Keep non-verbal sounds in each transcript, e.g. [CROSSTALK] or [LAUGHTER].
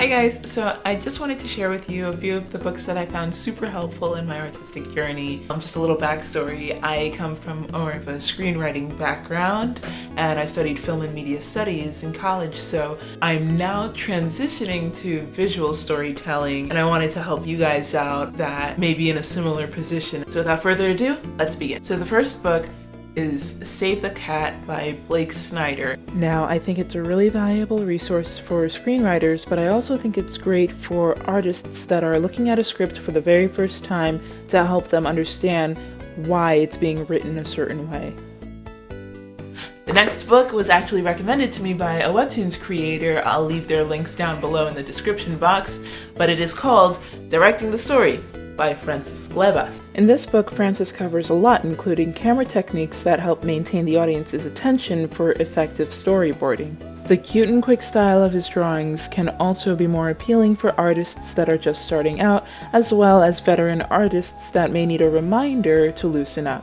Hi guys, so I just wanted to share with you a few of the books that I found super helpful in my artistic journey. Um, just a little backstory, I come from more of a screenwriting background and I studied film and media studies in college, so I'm now transitioning to visual storytelling and I wanted to help you guys out that may be in a similar position. So without further ado, let's begin. So the first book is Save the Cat by Blake Snyder. Now, I think it's a really valuable resource for screenwriters, but I also think it's great for artists that are looking at a script for the very first time to help them understand why it's being written a certain way. The next book was actually recommended to me by a Webtoons creator. I'll leave their links down below in the description box, but it is called Directing the Story by Francis Glebas. In this book, Francis covers a lot, including camera techniques that help maintain the audience's attention for effective storyboarding. The cute and quick style of his drawings can also be more appealing for artists that are just starting out, as well as veteran artists that may need a reminder to loosen up.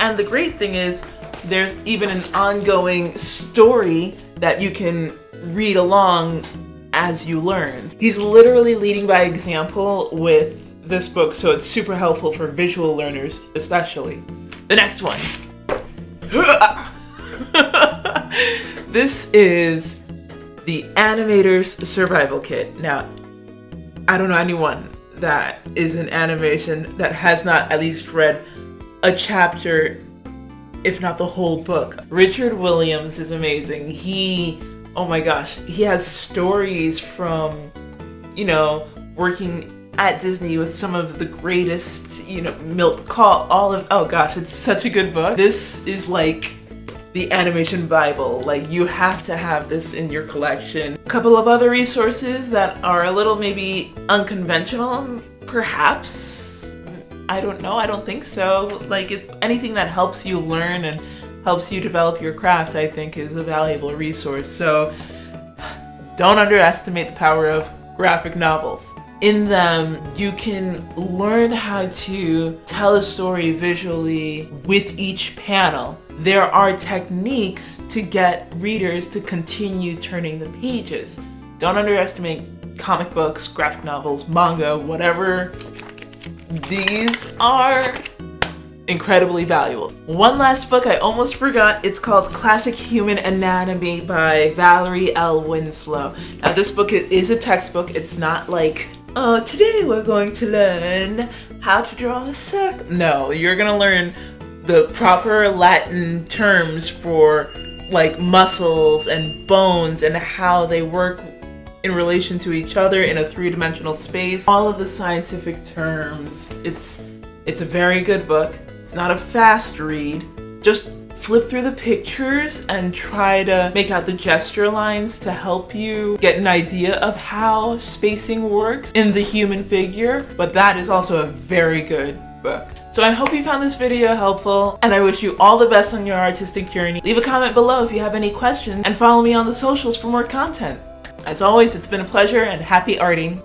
And the great thing is, there's even an ongoing story that you can read along as you learn. He's literally leading by example with this book, so it's super helpful for visual learners, especially. The next one. [LAUGHS] this is the Animator's Survival Kit. Now, I don't know anyone that is an animation that has not at least read a chapter, if not the whole book. Richard Williams is amazing. He oh my gosh, he has stories from, you know, working at Disney with some of the greatest, you know, Milt Kahl, all of, oh gosh, it's such a good book. This is like the animation bible. Like you have to have this in your collection. A couple of other resources that are a little maybe unconventional perhaps? I don't know i don't think so. Like anything that helps you learn and helps you develop your craft, I think is a valuable resource. So don't underestimate the power of graphic novels. In them, you can learn how to tell a story visually with each panel. There are techniques to get readers to continue turning the pages. Don't underestimate comic books, graphic novels, manga, whatever these are incredibly valuable. One last book I almost forgot, it's called Classic Human Anatomy by Valerie L. Winslow. Now this book is a textbook, it's not like, oh today we're going to learn how to draw a circle. No, you're gonna learn the proper Latin terms for like muscles and bones and how they work in relation to each other in a three-dimensional space. All of the scientific terms. It's it's a very good book. It's not a fast read. Just flip through the pictures and try to make out the gesture lines to help you get an idea of how spacing works in the human figure, but that is also a very good book. So I hope you found this video helpful and I wish you all the best on your artistic journey. Leave a comment below if you have any questions and follow me on the socials for more content. As always, it's been a pleasure and happy arting.